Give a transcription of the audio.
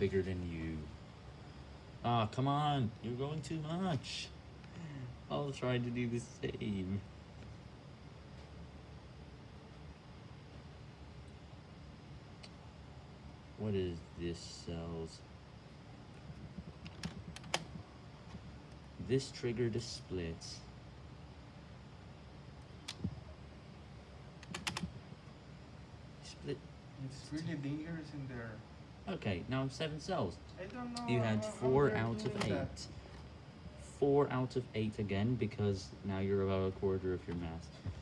bigger than you. Ah, come on, you're going too much. I'll try to do the same. What is this cells? This triggered a split. Split. It's really dangerous in there. Okay, now seven cells. I don't know. You had four out of eight. that. Four out of eight again because now you're about a quarter of your mass.